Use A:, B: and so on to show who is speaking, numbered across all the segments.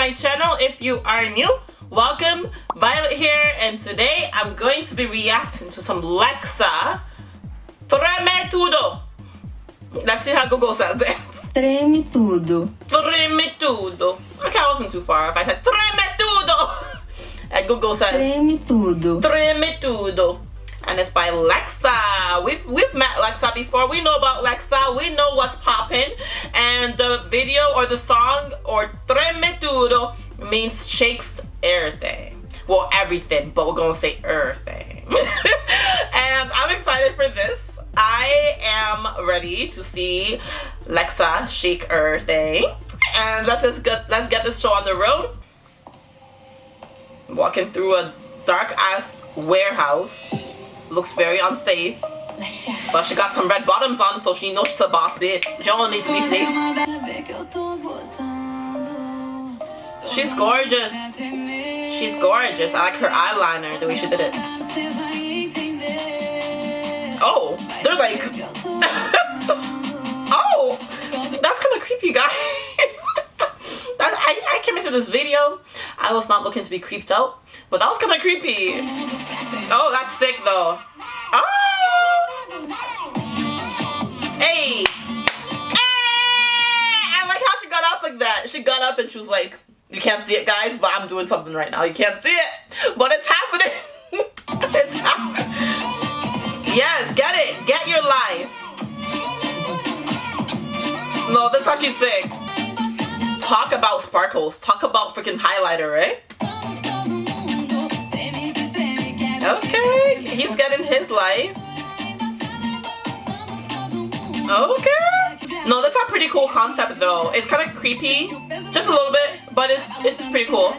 A: my channel if you are new. Welcome, Violet here, and today I'm going to be reacting to some Lexa Treme Tudo. Let's see how Google says it.
B: Treme tudo.
A: Treme Tudo. Okay, I wasn't too far if I said Treme Tudo. And Google says
B: Treme tudo.
A: Treme Tudo. And it's by Lexa. We've we've met Lexa before. We know about Lexa. We know what's popping. And the video or the song or Treme Tudo means shakes everything. Well, everything, but we're gonna say everything. and I'm excited for this. I am ready to see Lexa shake everything. And let's just get let's get this show on the road. Walking through a dark ass warehouse. Looks very unsafe. But she got some red bottoms on, so she knows she's a boss bitch. She don't need to be safe. She's gorgeous. She's gorgeous. I like her eyeliner, the way she did it. Oh, they're like... oh, that's kind of creepy, guys. that, I, I came into this video. I was not looking to be creeped out, but that was kind of creepy. Oh, that's sick, though. Like that. She got up and she was like, you can't see it, guys, but I'm doing something right now. You can't see it, but it's happening. it's happening. Yes, get it. Get your life. No, that's how she's sick. Talk about sparkles. Talk about freaking highlighter, right? Okay, he's getting his life. Okay. No, that's a pretty cool concept though. It's kind of creepy, just a little bit, but it's it's pretty cool.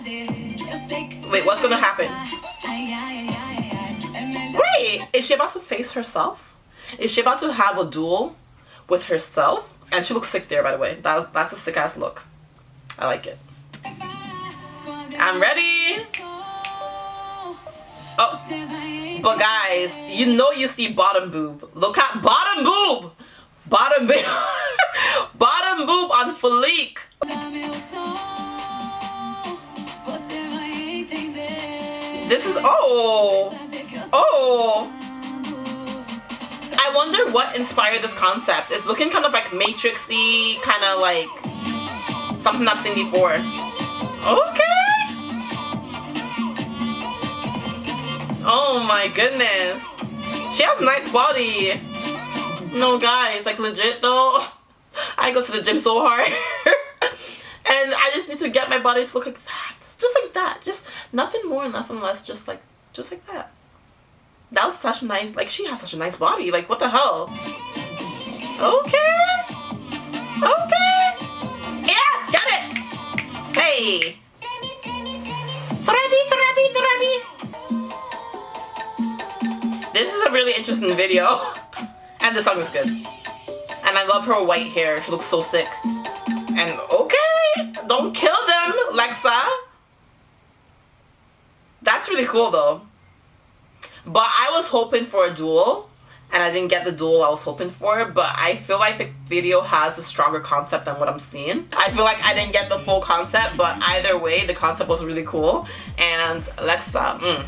A: Wait, what's gonna happen? Wait, is she about to face herself? Is she about to have a duel with herself? And she looks sick there, by the way. That, that's a sick ass look. I like it. I'm ready. Oh, but guys, you know you see bottom boob. Look at bottom boob. Bottom boob. bottom boob on Felique. This is oh oh. I wonder what inspired this concept. It's looking kind of like matrixy, kind of like something I've seen before. Okay. Oh my goodness. She has a nice body. No guys, like legit though. I go to the gym so hard. and I just need to get my body to look like that. Just like that. Just nothing more, nothing less. Just like, just like that. That was such a nice, like she has such a nice body. Like what the hell? Okay. Okay. Yes, got it. Hey. Trebi, trebi, trebi. This is a really interesting video. And the song is good. And I love her white hair. She looks so sick. And okay, don't kill them, Lexa. That's really cool though. But I was hoping for a duel. And I didn't get the duel I was hoping for. But I feel like the video has a stronger concept than what I'm seeing. I feel like I didn't get the full concept. But either way, the concept was really cool. And Lexa, mm,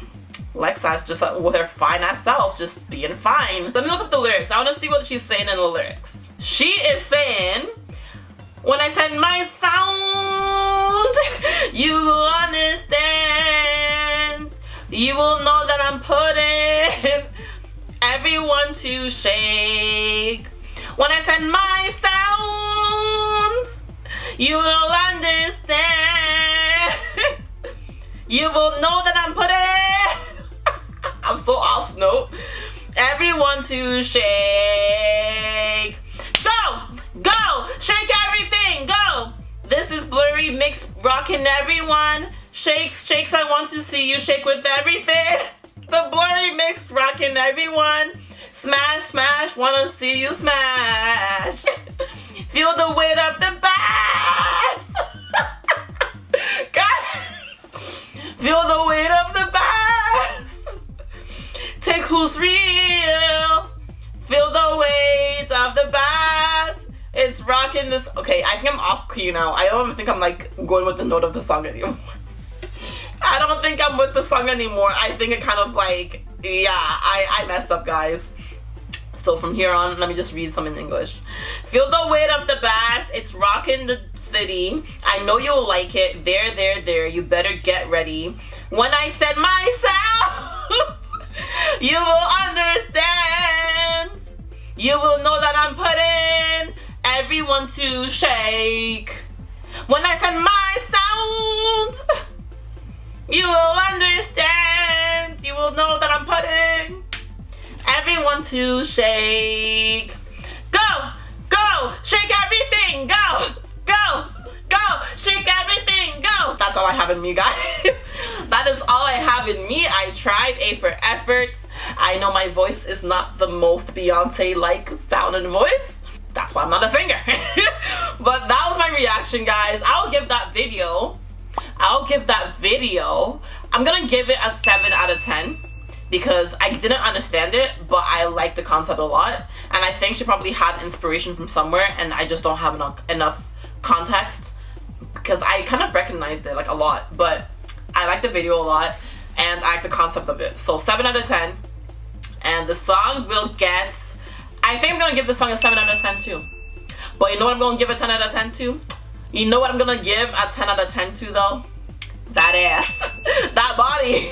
A: Lexi's just uh, with her fine ass self, just being fine. Let me look up the lyrics. I want to see what she's saying in the lyrics. She is saying, when I send my sound, you will understand. You will know that I'm putting everyone to shake. When I send my sound, you will understand. you will know that I'm putting so off note. Everyone to shake. Go! Go! Shake everything! Go! This is Blurry Mix rocking everyone. Shakes, shakes, I want to see you shake with everything. The Blurry Mix rocking everyone. Smash, smash, wanna see you smash. Feel the weight of the this. Okay, I think I'm off key now. I don't even think I'm like going with the note of the song anymore. I don't think I'm with the song anymore. I think it kind of like, yeah, I, I messed up, guys. So from here on, let me just read some in English. Feel the weight of the bass. It's rocking the city. I know you'll like it. There, there, there. You better get ready. When I said my sound, you will understand. You will know that I'm putting everyone to shake. When I said my sound, you will understand. You will know that I'm putting everyone to shake. Go, go, shake everything. Go, go, go, shake everything. Go. That's all I have in me, guys. that is all I have in me. I tried A for effort. I know my voice is not the most Beyonce-like sound and voice. That's why I'm not a singer. but that was my reaction, guys. I'll give that video I'll give that video, I'm gonna give it a 7 out of 10 because I didn't understand it, but I like the concept a lot. And I think she probably had inspiration from somewhere and I just don't have enough, enough context because I kind of recognized it like a lot, but I like the video a lot and I like the concept of it. So 7 out of 10. And the song will get, I think I'm gonna give this song a 7 out of 10 too. But you know what I'm gonna give a 10 out of 10 to? You know what I'm gonna give a 10 out of 10 to though? That ass. that body.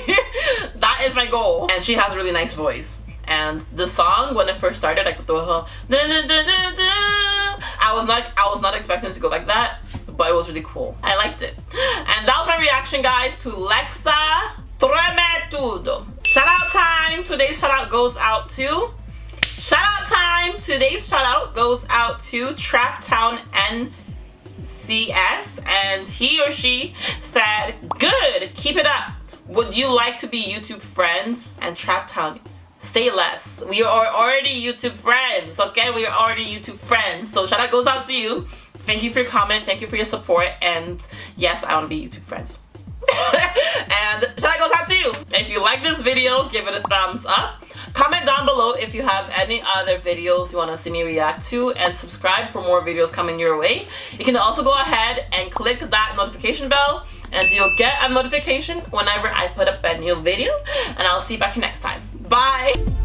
A: that is my goal. And she has a really nice voice. And the song, when it first started, I could throw her I was not I was not expecting to go like that, but it was really cool. I liked it. And that was my reaction, guys, to Lexa Treme Tudo. Shout out time. Today's shout out goes out to Shout out time. Today's shout out goes out to Trap Town NCS and he or she said, good, keep it up. Would you like to be YouTube friends? And Trap Town, say less. We are already YouTube friends, okay? We are already YouTube friends. So shout out goes out to you. Thank you for your comment. Thank you for your support. And yes, I want to be YouTube friends. and shout out goes out to you. If you like this video, give it a thumbs up. Comment down below if you have any other videos you want to see me react to and subscribe for more videos coming your way. You can also go ahead and click that notification bell and you'll get a notification whenever I put up a new video and I'll see you back here next time. Bye!